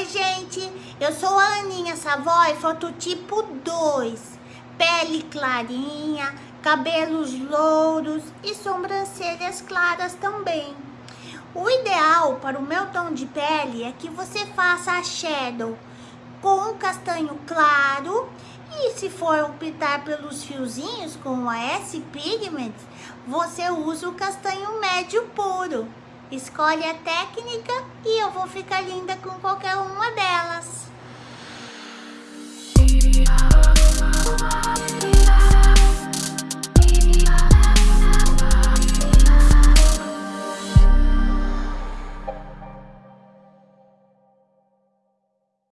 Oi, gente, eu sou a Aninha Savoy, fototipo 2. Pele clarinha, cabelos louros e sobrancelhas claras também. O ideal para o meu tom de pele é que você faça a shadow com castanho claro e se for optar pelos fiozinhos com a S-Pigment, você usa o castanho médio puro. Escolhe a técnica e eu vou ficar linda com qualquer uma delas.